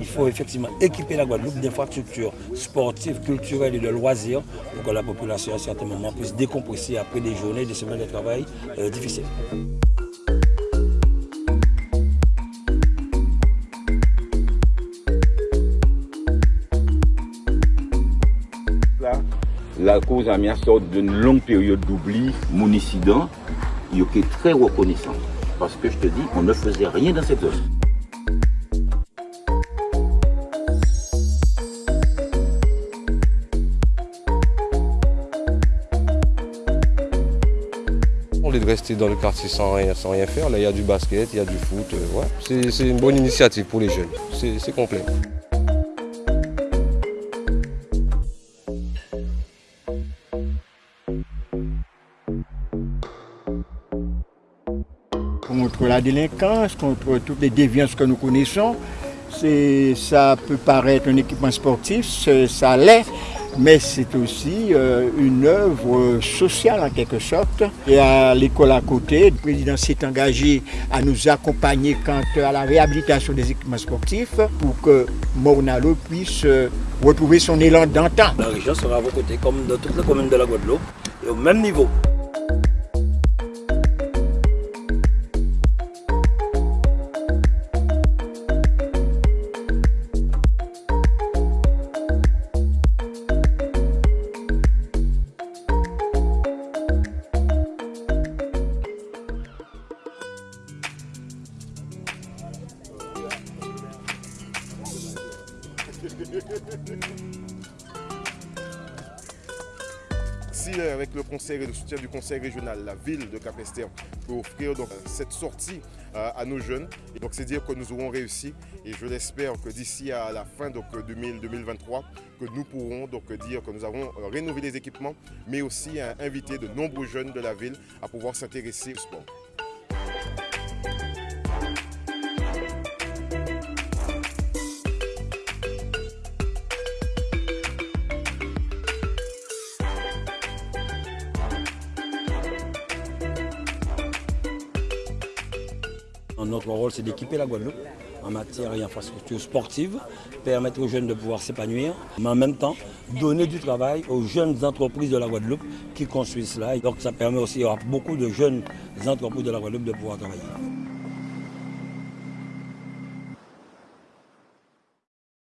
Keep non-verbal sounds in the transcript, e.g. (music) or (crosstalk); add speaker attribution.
Speaker 1: Il faut effectivement équiper la Guadeloupe d'infrastructures sportives, culturelles et de loisirs pour que la population à certains moments puisse décompresser après des journées, des semaines de travail euh, difficiles.
Speaker 2: la cause a mis à sorte d'une longue période d'oubli. Mon incident, il est très reconnaissant. Parce que je te dis, on ne faisait rien dans cette zone.
Speaker 3: De rester dans le quartier sans rien, sans rien faire. Là, il y a du basket, il y a du foot. Euh, ouais. C'est une bonne initiative pour les jeunes. C'est complet.
Speaker 4: contre la délinquance, contre toutes les déviances que nous connaissons. Ça peut paraître un équipement sportif, ça l'est, mais c'est aussi euh, une œuvre sociale en quelque sorte. Et à l'école à côté, le président s'est engagé à nous accompagner quant à la réhabilitation des équipements sportifs pour que Mornalo puisse euh, retrouver son élan d'antan.
Speaker 1: La région sera à vos côtés, comme dans toutes les communes de la Guadeloupe, et au même niveau. (laughs)
Speaker 5: Si euh, avec le conseil et le soutien du conseil régional, la ville de Capester peut offrir donc, cette sortie euh, à nos jeunes, et donc c'est dire que nous aurons réussi et je l'espère que d'ici à la fin donc, 2023, que nous pourrons donc dire que nous avons euh, rénové les équipements, mais aussi invité de nombreux jeunes de la ville à pouvoir s'intéresser au sport.
Speaker 1: Notre rôle, c'est d'équiper la Guadeloupe en matière et infrastructures sportives, permettre aux jeunes de pouvoir s'épanouir, mais en même temps donner du travail aux jeunes entreprises de la Guadeloupe qui construisent cela. donc ça permet aussi à beaucoup de jeunes entreprises de la Guadeloupe de pouvoir travailler.